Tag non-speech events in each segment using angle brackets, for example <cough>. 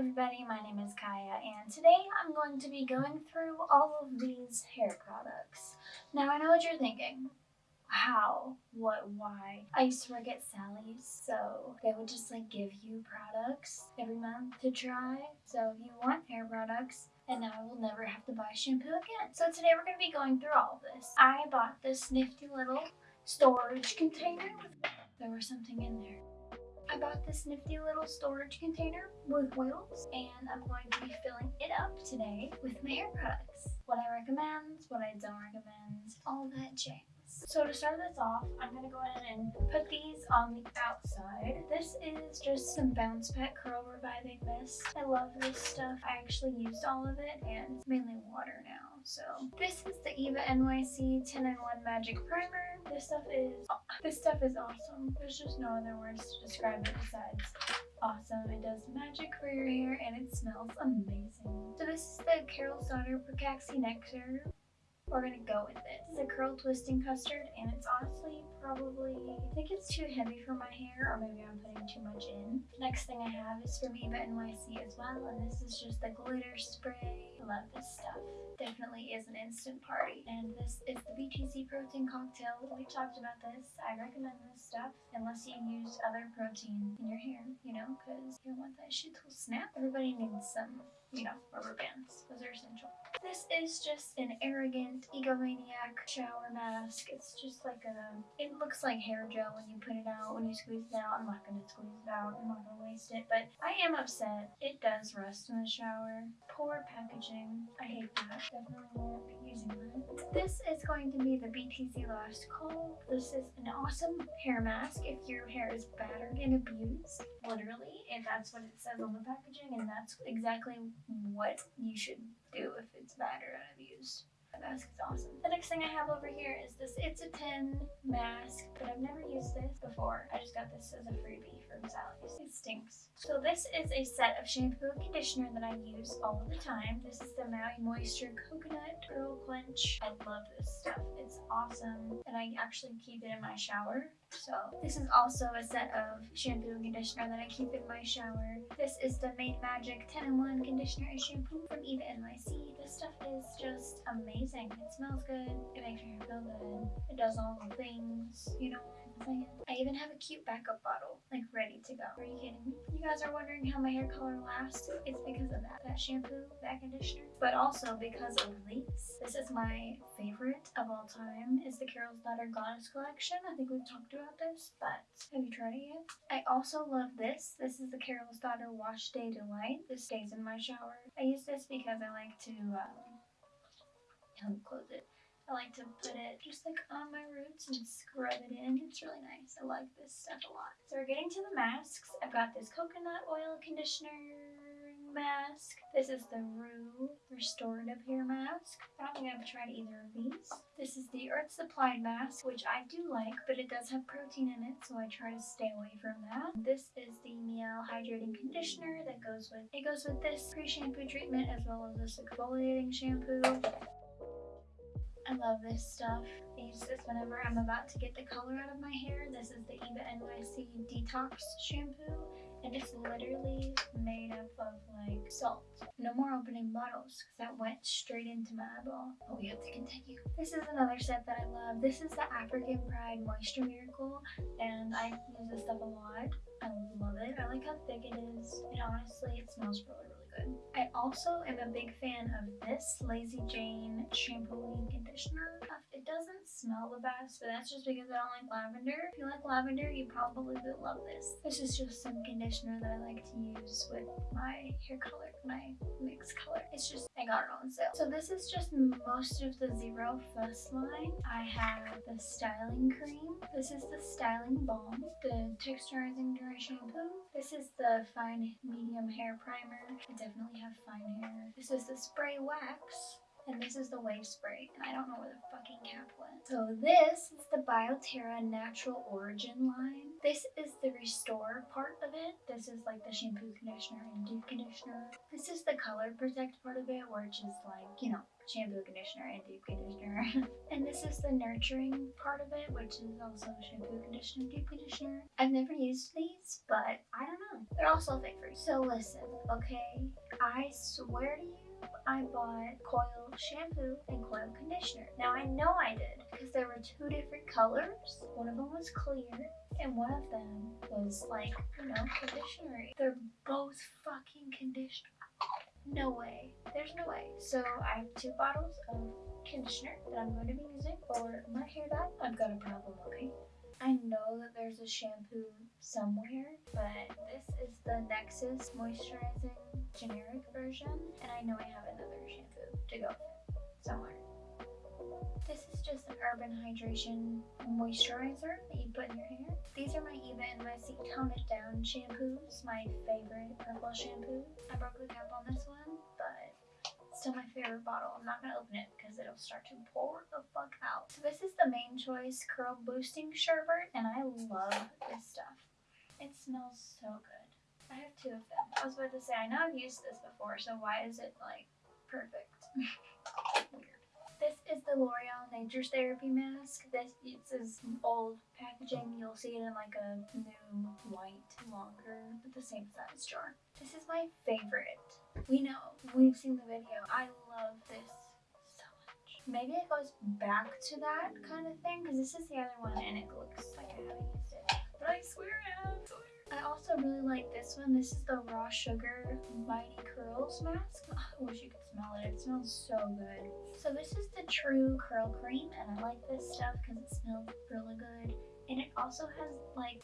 everybody, my name is Kaya and today I'm going to be going through all of these hair products. Now I know what you're thinking. How? What? Why? I used to work at Sally's, so they would just like give you products every month to try. So if you want hair products, and now I will never have to buy shampoo again. So today we're going to be going through all of this. I bought this nifty little storage container. There was something in there. Bought this nifty little storage container with wheels and I'm going to be filling it up today with my hair products. What I recommend, what I don't recommend, all that jazz. So to start this off, I'm going to go ahead and put these on the outside. This is just some Bounce Pet Curl Reviving Mist. I love this stuff. I actually used all of it and it's mainly water now. So this is the Eva NYC 10 in 1 Magic Primer. This stuff is this stuff is awesome. There's just no other words to describe it besides awesome. It does magic for your hair and it smells amazing. So this is the Carol's Daughter Pracaxi Nectar we're gonna go with it. It's a curl twisting custard and it's honestly probably, I think it's too heavy for my hair or maybe I'm putting too much in. Next thing I have is from Eva NYC as well and this is just the glitter spray. I love this stuff. Definitely is an instant party. And this is the BTZ protein cocktail. We talked about this. I recommend this stuff unless you use other protein in your hair, you know, because you don't want that shit to snap. Everybody needs some you know, rubber bands. Those are essential. This is just an arrogant egomaniac shower mask. It's just like a, it looks like hair gel when you put it out, when you squeeze it out. I'm not going to squeeze it out. I'm not going to waste it. But I am upset. It does rust in the shower. Poor packaging. I hate that. Definitely won't be using that. This is going to be the BTZ Last Call. This is an awesome hair mask if your hair is battered and abused. Literally. And that's what it says on the packaging. And that's exactly what you should do if it's bad or unabused. That mask is awesome. The next thing I have over here is this It's a 10 mask, but I've never used this before. I just got this as a freebie from Sally's. It stinks. So this is a set of shampoo and conditioner that I use all the time. This is the Maui Moisture Coconut Curl Quench. I love this stuff. It's awesome. And I actually keep it in my shower. So this is also a set of shampoo and conditioner that I keep in my shower. This is the Mane Magic 10-in-1 conditioner and shampoo from Eva NYC. This stuff is just amazing. It smells good. It makes your hair feel good. It does all the things, you know saying? I even have a cute backup bottle, like ready to go. Are you kidding me? You guys are wondering how my hair color lasts? It's because of that. That shampoo, that conditioner, but also because of these. This is my favorite of all time is the Carol's Daughter Goddess Collection. I think we've talked about this, but have you tried it yet? I also love this. This is the Carol's Daughter Wash Day Delight. This stays in my shower. I use this because I like to, um, close it. I like to put it just like on my roots and scrub it in. It's really nice. I like this stuff a lot. So we're getting to the masks. I've got this coconut oil conditioner mask. This is the Rue Restorative Hair Mask. I don't think I've tried either of these. This is the Earth Supplied Mask, which I do like, but it does have protein in it, so I try to stay away from that. This is the Mielle Hydrating Conditioner that goes with, it goes with this pre-shampoo treatment as well as this exfoliating shampoo. I love this stuff. I use this whenever I'm about to get the color out of my hair. This is the Eva NYC Detox Shampoo and it's literally made up of like salt. No more opening bottles because that went straight into my eyeball. But we have to continue. This is another set that I love. This is the African Pride Moisture Miracle and I use this stuff a lot. I love it. I like how thick it is and honestly it smells really really good. I also am a big fan of this Lazy Jane shampoo and conditioner. It doesn't smell the best, but that's just because I don't like lavender. If you like lavender, you probably would love this. This is just some conditioner that I like to use with my hair color, my mixed color. It's just, I got it on sale. So this is just most of the Zero Fuss line. I have the styling cream. This is the styling balm, the texturizing dry shampoo. This is the fine medium hair primer. I definitely have fine hair. This is the spray wax And this is the wave spray. And I don't know where the fucking cap went. So this is the Bioterra Natural Origin line. This is the restore part of it. This is like the shampoo, conditioner, and deep conditioner. This is the color protect part of it, which is like, you know, shampoo, conditioner, and deep conditioner. <laughs> and this is the nurturing part of it, which is also shampoo, conditioner, deep conditioner. I've never used these, but I don't know. They're also fake free. So listen, okay? I swear to you, I bought coil shampoo and coil conditioner. Now I know I did because there were two different colors. One of them was clear and one of them was like, you know, conditioner. They're both fucking conditioner. No way. There's no way. So I have two bottles of conditioner that I'm going to be using for my hair dye. I've got a problem, okay? I know that there's a shampoo somewhere, but this is the Nexxus Moisturizing generic version, and I know I have another shampoo to go somewhere. This is just an Urban Hydration moisturizer that you put in your hair. These are my Eva and Messy Tone It Down shampoos, my favorite purple shampoo. I broke the cap on this one, still my favorite bottle. I'm not going to open it because it'll start to pour the fuck out. So this is the Mane Choice Curl Boosting Sherbet, and I love this stuff. It smells so good. I have two of them. I was about to say, I know I've used this before, so why is it like perfect? <laughs> Weird. This is the L'Oreal Therapy Mask. This is old packaging. You'll see it in like a new white, longer, but the same size jar. This is my favorite. We know. We've seen the video. I love this so much. Maybe it goes back to that kind of thing because this is the other one and it looks like I haven't used it. But I swear I have. I also really like this one. This is the Raw Sugar Mighty Curls Mask. <laughs> I wish you could smell it. It smells so good. So this is the True Curl Cream, and I like this stuff because it smells really good. And it also has like,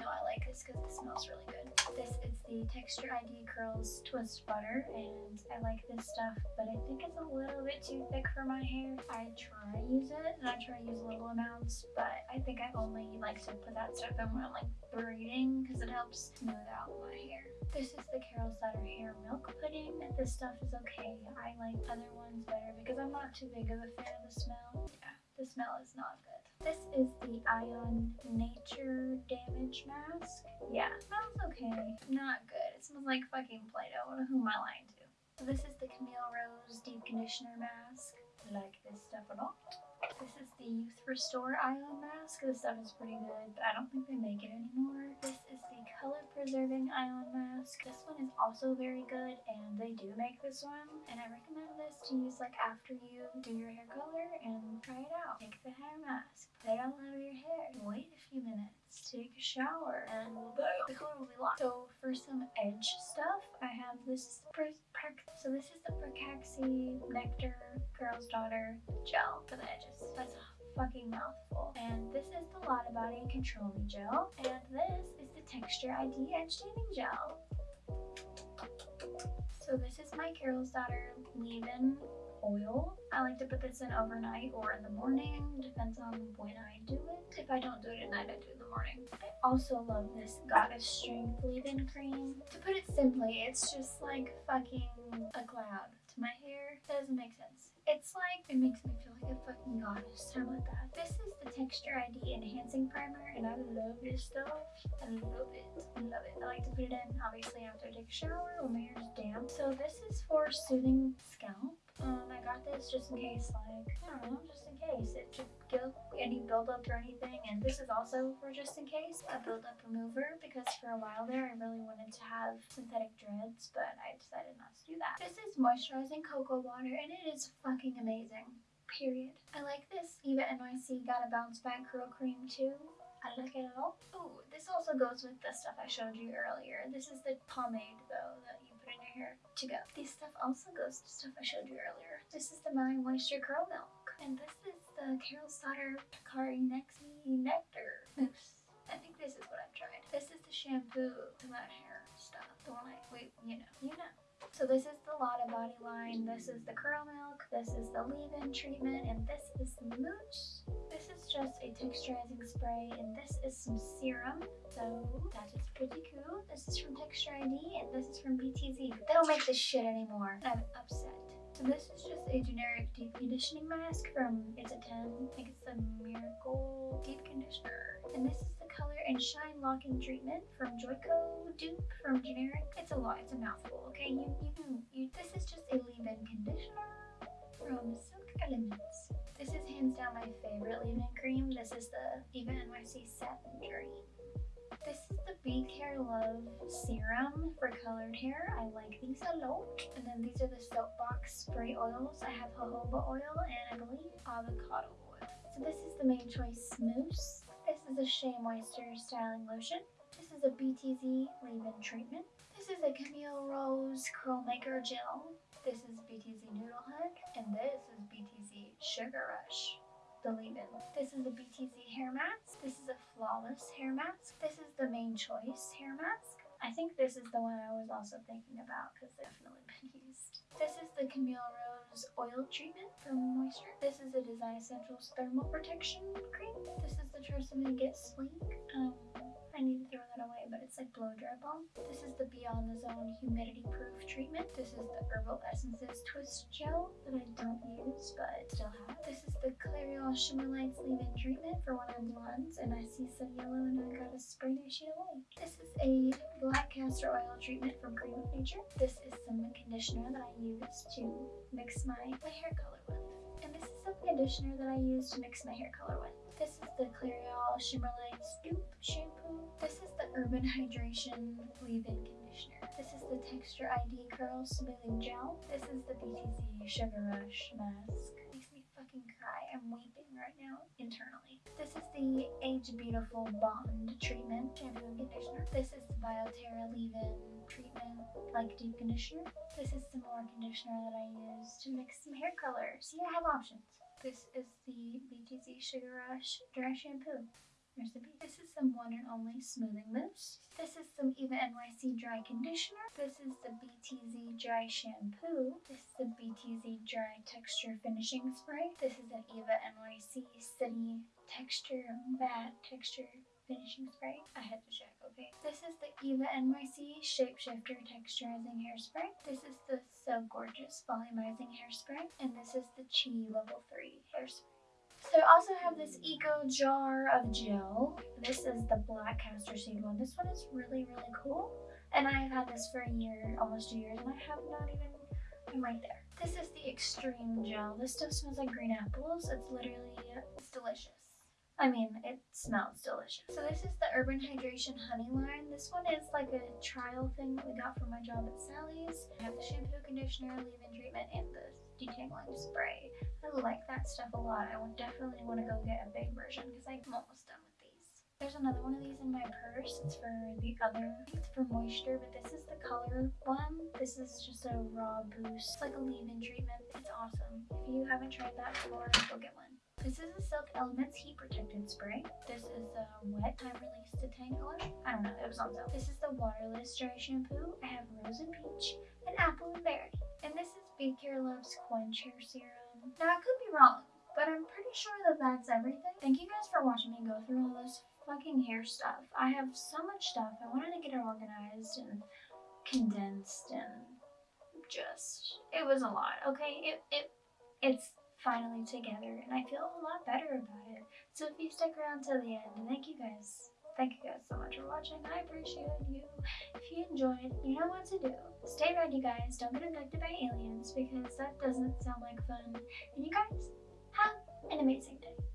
no, I like this because it smells really good. This is the Texture ID Curls Twist Butter, and I like this stuff, but I think it's a little bit too thick for my hair. I try use it, and I try use little amounts, but I think I only like to put that stuff in when I'm like braiding because it helps smooth out my hair. This is the Carol's Daughter Hair Milk Pudding. This stuff is okay. I like other ones better because I'm not too big of a fan of the smell. Yeah, the smell is not good. This is the Ion Nature Damage Mask. Yeah, smells okay. Not good. It smells like fucking Play-Doh. Who am I lying to? So this is the Camille Rose Deep Conditioner Mask. Like this stuff a lot. This is the Youth Restore Ion Mask. This stuff is pretty good, but I don't think they make it anymore. This is the Color Preserving Ion Mask. This one is also very good, and they do make this one. And I recommend this to use like after you do your hair color and try it out. Make the hair mask, it all over your hair, wait a few minutes, take a shower, and the color will be locked. So for some edge stuff, I have this so this is the Pracaxi Nectar Carol's Daughter Gel for the edges. That's a fucking mouthful. And this is the Lotta Body Control Gel. And this is the Texture ID Edge Taming Gel. So this is my Carol's Daughter leave-in oil. I like to put this in overnight or in the morning, depends on when I do it. If I don't do it at night, I do it in the morning. I also love this Goddess Strength leave-in cream. To put it simply, it's just like fucking a cloud to my hair. That doesn't make sense. It's like, it makes me feel like a fucking goddess. How about that? This is the Texture ID Enhancing Primer, and I love this stuff. I love it. I love it. I like to put it in, obviously, after I take a shower when my hair is damp. So this is for soothing scalp. Um, I got this just in case, like, I don't know, just in case. It should give any buildup or anything. And this is also for just in case, a buildup remover, because for a while there I really wanted to have synthetic dreads, but I decided not to do that. This is moisturizing cocoa water, and it is fucking amazing. Period. I like this. Eva NYC got a bounce back curl cream too. I like it a lot. Oh, this also goes with the stuff I showed you earlier. This is the pomade though that you hair to go. This stuff also goes to stuff I showed you earlier. This is the Maui Moisture Curl Milk. And this is the Carol's Daughter Picari Nexi Nectar Mousse. I think this is what I've tried. This is the shampoo to my hair stuff. The one I, wait, you know, you know. So this is the Lotta Body line, this is the Curl Milk, this is the leave-in treatment, and this is mousse. This is just a texturizing spray, and this is some serum. So that is pretty cool. This is from Texture ID, and this is from BTZ. They don't make this shit anymore. I'm upset. So this is just a generic deep conditioning mask from It's a 10. I think it's the Miracle Deep Conditioner. And this is the color and shine locking treatment from Joico Dupe from generic. It's a lot, it's a mouthful, okay? You, you can, you, this is just a leave-in conditioner from Silk Elements. This is hands down my favorite leave-in cream. This is the Eva NYC Satin Dream. This is the Be Care Love Serum for colored hair. I like these a lot. And then these are the Soapbox Spray Oils. I have jojoba oil and I believe avocado oil. So this is the Mane Choice Mousse. This is a Shea Moisture Styling Lotion. This is a BTZ Leave-In Treatment. This is a Camille Rose Curl Maker Gel. This is BTZ Noodlehead. And this is BTZ Sugar Rush the leave-in. This is a BTZ hair mask. This is a flawless hair mask. This is the Mane Choice hair mask. I think this is the one I was also thinking about because it's definitely been <laughs> used. This is the Camille Rose oil treatment from Moisture. This is the Design Essentials thermal protection cream. This is the Tresemme Get Sleek. Um, I need to throw that away, but it's like blow dry balm. This is the Beyond the Zone humidity proof treatment. This is the Herbal Essences Twist Gel that I don't use, but still have. The Shimmer Lights leave-in treatment for when I'm and I see some yellow and I gotta spray that shit away. This is a black castor oil treatment from Cream of Nature. This is some conditioner that I use to mix my, my hair color with. And this is some conditioner that I use to mix my hair color with. This is the Clairol Shimmer Lights Dupe Shampoo. This is the Urban Hydration Leave-In Conditioner. This is the Texture ID Curl Smoothing Gel. This is the BTZ Sugar Rush Mask. I'm weeping right now internally. This is the Age Beautiful Bond Treatment Shampoo and Conditioner. This is the Bioterra Leave-In Treatment like Deep Conditioner. This is some more conditioner that I use to mix some hair color. See, I have options. This is the BTZ Sugar Rush Dry Shampoo. This is some one and only smoothing mousse. This is some Eva NYC Dry Conditioner. This is the BTZ Dry Shampoo. This is the BTZ Dry Texture Finishing Spray. This is an Eva NYC City Texture Matte Texture finishing spray. I had to check, okay? This is the Eva NYC Shapeshifter Texturizing Hairspray. This is the So Gorgeous Volumizing Hairspray. And this is the Chi Level 3 Hairspray. So I also have this Eco Jar of Gel. This is the Black Castor Seed one. This one is really, really cool. And I've had this for a year, almost two years, and I have not even, I'm right there. This is the Extreme Gel. This stuff smells like green apples. It's literally, it's delicious. I mean, it smells delicious. So this is the Urban Hydration Honey line. This one is like a trial thing that we got from my job at Sally's. I have the shampoo, conditioner, leave-in treatment, and the detangling spray. I like that stuff a lot. I would definitely want to go get a big version because I'm almost done with these. There's another one of these in my purse. It's for the other, it's for moisture, but this is the color one. This is just a raw boost. It's like a leave-in treatment. It's awesome. If you haven't tried that before, go get one. This is a Silk Elements Heat Protectant Spray. This is a wet time release detangler. I don't know, it was on sale. This is the Waterless Dry Shampoo. I have Rose and Peach and Apple and Berry. Is Care Love's Quench Hair Serum. Now, I could be wrong, but I'm pretty sure that that's everything. Thank you guys for watching me go through all this fucking hair stuff. I have so much stuff. I wanted to get it organized and condensed and just, it was a lot, okay? It, it, it's finally together and I feel a lot better about it. So if you stick around till the end, thank you guys. Thank you guys so much for watching. I appreciate you. If you enjoyed, you know what to do. Stay ready you guys. Don't get abducted by aliens because that doesn't sound like fun. And you guys have an amazing day.